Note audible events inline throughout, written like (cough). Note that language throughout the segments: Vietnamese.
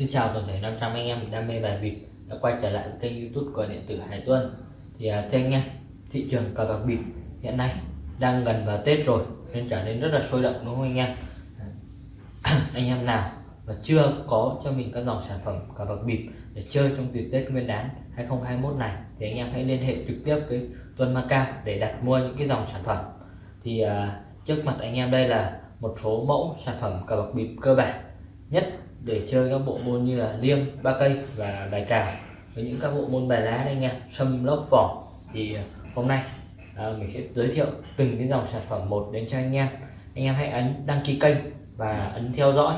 Xin chào toàn thể 500 anh em đam mê bài bịp đã quay trở lại kênh youtube của điện tử Hải Tuân. Thì à, thưa anh em thị trường cờ bạc bịp hiện nay đang gần vào Tết rồi nên trở nên rất là sôi động đúng không anh em? À, (clears throat) anh em nào mà chưa có cho mình các dòng sản phẩm cờ bạc bịp để chơi trong dịp Tết Nguyên đán 2021 này thì anh em hãy liên hệ trực tiếp với Tuân Macau để đặt mua những cái dòng sản phẩm. Thì uh, trước mặt anh em đây là một số mẫu sản phẩm cờ bạc bịp cơ bản nhất để chơi các bộ môn như là liêng ba cây và bài cào. Với những các bộ môn bài lá đây nha sâm lốc vỏ. Thì à, hôm nay à, mình sẽ giới thiệu từng cái dòng sản phẩm một đến cho anh em. Anh em hãy ấn đăng ký kênh và ấn theo dõi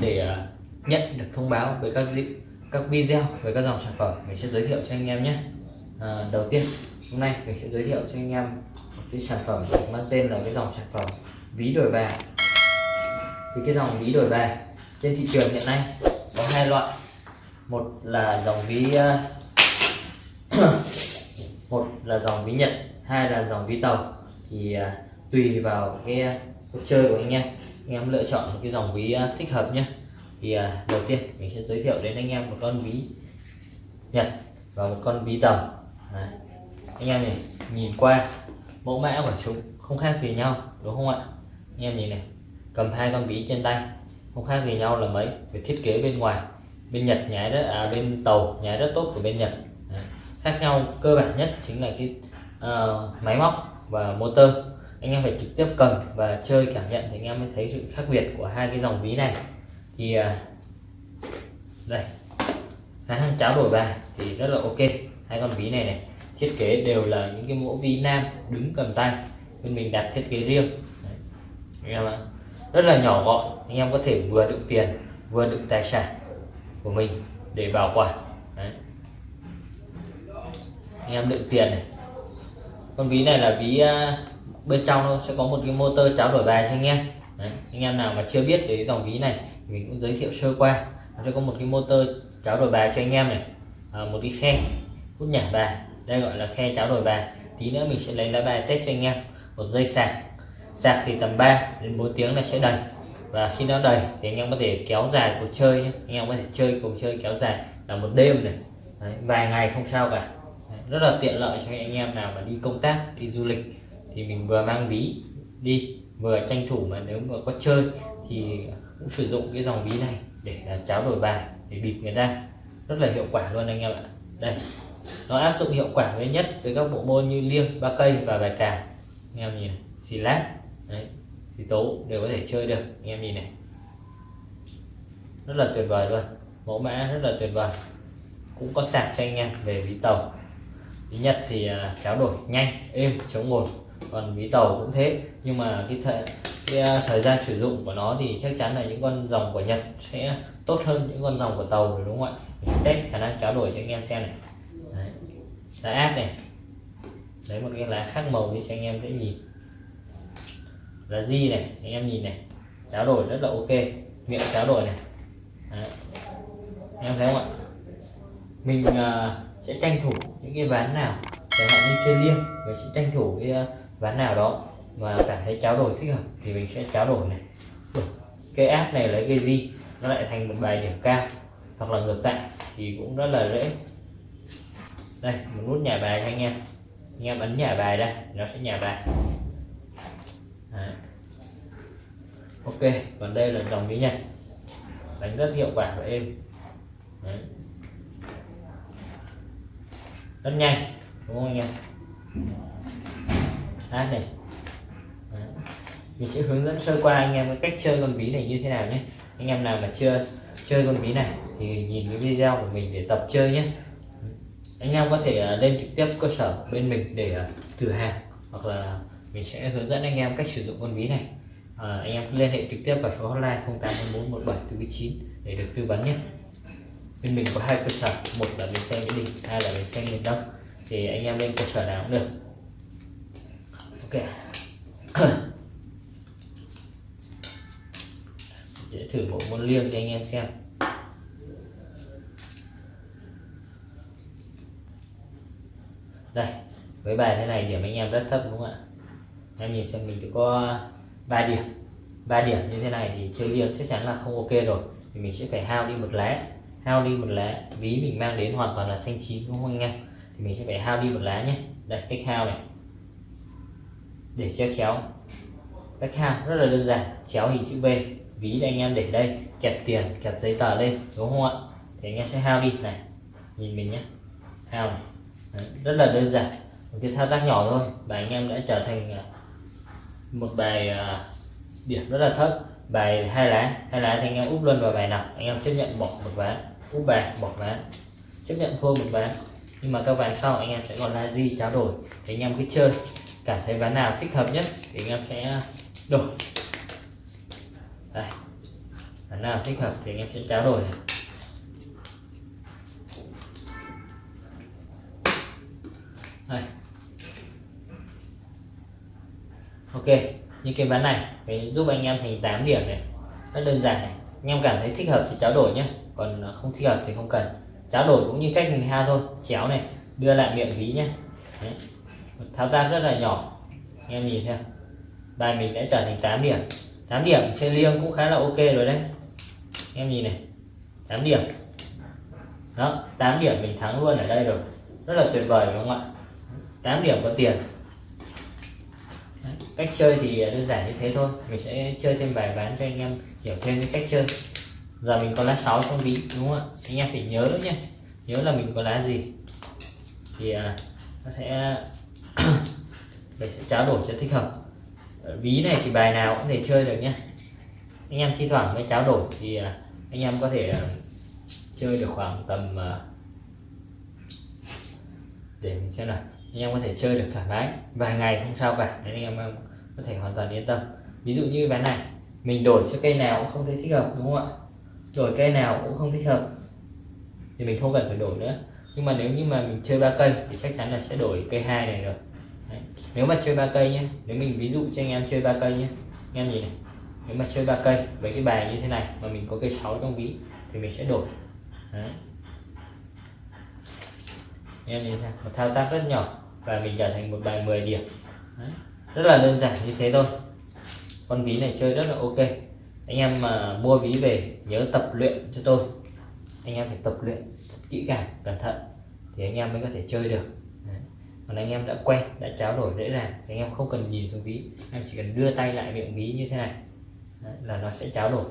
để à, nhận được thông báo về các dịp các video về các dòng sản phẩm mình sẽ giới thiệu cho anh em nhé. À, đầu tiên hôm nay mình sẽ giới thiệu cho anh em một cái sản phẩm mang tên là cái dòng sản phẩm ví đổi bài. Thì cái dòng ví đổi bài trên thị trường hiện nay có hai loại. Một là dòng ví ờ, (coughs) một là dòng ví nhật, hai là dòng ví tàu. Thì ờ, tùy vào cái ờ, cuộc chơi của anh em anh em lựa chọn một cái dòng ví thích hợp nhé thì đầu tiên mình sẽ giới thiệu đến anh em một con ví nhật và một con ví tàu. Đấy. anh em này nhìn qua, mẫu mã của chúng không khác gì nhau, đúng không ạ? Anh em nhìn này, cầm hai con ví trên tay không khác gì nhau là mấy? Về thiết kế bên ngoài. Bên Nhật nhái rất à bên tàu nhái rất tốt của bên Nhật. Đấy. khác nhau cơ bản nhất chính là cái uh, máy móc và motor. Anh em phải trực tiếp cầm và chơi cảm nhận thì anh em mới thấy sự khác biệt của hai cái dòng ví này. Thì uh, đây. Khả năng cháo đổi bài thì rất là ok. Hai con ví này này thiết kế đều là những cái mẫu ví nam đứng cầm tay bên mình đặt thiết kế riêng. Đấy. anh em ạ rất là nhỏ gọn. Anh em có thể vừa đựng tiền vừa đựng tài sản của mình để bảo quản. Đấy. anh em đựng tiền này. Con ví này là ví à, bên trong nó sẽ có một cái motor cháo đổi bài cho anh em. Đấy. anh em nào mà chưa biết về dòng ví này mình cũng giới thiệu sơ qua. Nó sẽ có một cái motor cháo đổi bài cho anh em này. À, một cái khe hút nhả bài. Đây gọi là khe cháo đổi bài. Tí nữa mình sẽ lấy lá bài test cho anh em. Một dây sạc sạc thì tầm 3 đến 4 tiếng là sẽ đầy. Và khi nó đầy thì anh em có thể kéo dài cuộc chơi nhé. Anh em có thể chơi cuộc chơi kéo dài là một đêm này. Đấy, vài ngày không sao cả. Đấy, rất là tiện lợi cho anh em nào mà đi công tác đi du lịch thì mình vừa mang ví đi vừa tranh thủ mà nếu mà có chơi thì cũng sử dụng cái dòng ví này để là cháo đổi bài để bịp người ta. Rất là hiệu quả luôn anh em ạ. Đây nó áp dụng hiệu quả với nhất với các bộ môn như liêng ba cây và bài cào. Anh em nhìn xì lát. Đấy. thì tố đều có thể chơi được. Anh em nhìn này. Rất là tuyệt vời luôn. Mẫu mã rất là tuyệt vời. Cũng có sạc cho anh em về ví tàu. Ví nhật thì à, tráo đổi nhanh, êm, chống ngồi còn ví tàu cũng thế. Nhưng mà cái thời cái à, thời gian sử dụng của nó thì chắc chắn là những con dòng của nhật sẽ tốt hơn những con dòng của tàu rồi, đúng không ạ? Mình test khả năng tráo đổi cho anh em xem này. Đấy. lá áp này. Lấy một cái lá khác màu đi cho anh em dễ nhìn là di này anh em nhìn này. Cháo đổi rất là ok. Miệng cháo đổi này. Đấy. anh em thấy không ạ? Mình uh, sẽ tranh thủ những cái ván nào chẳng hạn như chơi liêng mình sẽ tranh thủ cái uh, ván nào đó mà cảm thấy cháo đổi thích hợp thì mình sẽ cháo đổi này. Cái áp này lấy cái gì nó lại thành một bài điểm cao hoặc là ngược lại thì cũng rất là dễ. Đây một nút nhả bài anh em. Anh em ấn nhả bài đây nó sẽ nhả bài Đấy ok, còn đây là dòng mỹ nhật. Đánh rất hiệu quả và êm Đấy. rất nhanh, đúng không anh em? Hát này. Đấy. mình sẽ hướng dẫn sơ qua anh em cái cách chơi con ví này như thế nào nhé. Anh em nào mà chưa chơi con ví này thì nhìn cái video của mình để tập chơi nhé. Anh em có thể à, lên trực tiếp cơ sở bên mình để à, thử hàng. Hoặc là mình sẽ hướng dẫn anh em cách sử dụng con ví này à, anh em liên hệ trực tiếp vào số hotline 081417 để được tư vấn nhé. Bên mình có hai cơ sở một là bến xe mỹ đình hai là bến xe miền đông. Thì anh em lên cơ sở nào cũng được. Ok. (coughs) Để thử bộ môn liêng cho anh em xem. Đây với bài thế này điểm anh em rất thấp đúng không ạ? Em nhìn xem mình chỉ có ba điểm. Ba điểm như thế này thì chơi liêng chắc chắn là không ok rồi. Thì mình sẽ phải hao đi một lá hao đi một lá ví mình mang đến hoàn toàn là xanh chín đúng không anh em? Thì mình sẽ phải hao đi một lá nhé. Đây cách hao này. Để chéo chéo. Cách hao rất là đơn giản. Chéo hình chữ V ví anh em để đây. Kẹp tiền kẹp giấy tờ lên đúng không ạ? Thì anh em sẽ hao đi. Này nhìn mình nhé. Hao này. Đấy, rất là đơn giản. Một cái thao tác nhỏ thôi. Và anh em đã trở thành à, một bài à, điểm rất là thấp. Bài hai lá hai lá thì anh em úp luôn vào bài nào, anh em chấp nhận bỏ một ván, úp bài, bỏ ván, chấp nhận thua một ván. Nhưng mà các ván sau anh em sẽ còn là gì trao đổi, thì anh em cứ chơi. Cảm thấy ván nào thích hợp nhất thì anh em sẽ đổi. Đây, ván nào thích hợp thì anh em sẽ trao đổi. Này. đây. Ok, như cái ván này phải giúp anh em thành 8 điểm này. Rất đơn giản này. Anh em cảm thấy thích hợp thì trao đổi nhé còn à, không thích hợp thì không cần. Trao đổi cũng như cách mình ha thôi. Chéo này, đưa lại miệng ví nhé Đấy. một thao tác rất là nhỏ. Anh em nhìn theo bài mình đã trở thành 8 điểm. 8 điểm trên liêng cũng khá là ok rồi đấy. Anh em nhìn này. 8 điểm. Đó 8 điểm mình thắng luôn ở đây rồi. Rất là tuyệt vời, đúng không ạ? 8 điểm có tiền. Đấy, cách chơi thì đơn giản như thế thôi. Mình sẽ chơi thêm vài ván cho anh em hiểu thêm cái cách chơi. Giờ mình có lá 6 trong ví đúng không ạ? Anh em phải nhớ nhé nhớ là mình có lá gì. Thì à, nó sẽ (coughs) mình sẽ trao đổi cho thích hợp. Ở ví này thì bài nào cũng thể chơi được nhé anh em thi thoảng mới trao đổi thì à, anh em có thể à, chơi được khoảng tầm à, để mình xem nào anh em có thể chơi được thoải mái vài ngày không sao cả, nên anh em có thể hoàn toàn yên tâm. Ví dụ như ván này, mình đổi cho cây nào cũng không thấy thích hợp, đúng không ạ? Đổi cây nào cũng không thích hợp thì mình không cần phải đổi nữa. Nhưng mà nếu như mà mình chơi ba cây thì chắc chắn là sẽ đổi cây hai này rồi. Đấy. nếu mà chơi ba cây nhé nếu mình ví dụ cho anh em chơi ba cây nhé anh em nhìn này. Nếu mà chơi ba cây với cái bài như thế này mà mình có cây 6 trong ví thì mình sẽ đổi. Đấy. em nhìn xem, một thao tác rất nhỏ và mình trở thành một bài 10 điểm. Đấy. rất là đơn giản như thế thôi. Con ví này chơi rất là ok. Anh em mà mua ví về nhớ tập luyện cho tôi. Anh em phải tập luyện kỹ càng cẩn thận thì anh em mới có thể chơi được. Đấy. còn anh em đã quen đã trao đổi dễ dàng thì anh em không cần nhìn xuống ví. Em chỉ cần đưa tay lại miệng ví như thế này. Đấy, là nó sẽ trao đổi.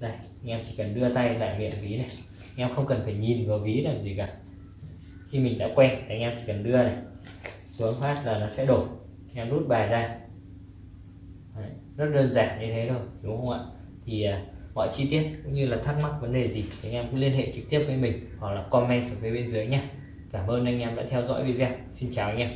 Đây anh em chỉ cần đưa tay lại miệng ví này. Anh em không cần phải nhìn vào ví làm gì cả khi mình đã quen thì anh em chỉ cần đưa này xuống phát là nó sẽ đổ anh em rút bài ra. Đấy, rất đơn giản như thế thôi đúng không ạ? Thì à, mọi chi tiết cũng như là thắc mắc vấn đề gì thì anh em cứ liên hệ trực tiếp với mình hoặc là comment xuống phía bên dưới nhé cảm ơn anh em đã theo dõi video. Xin chào anh em.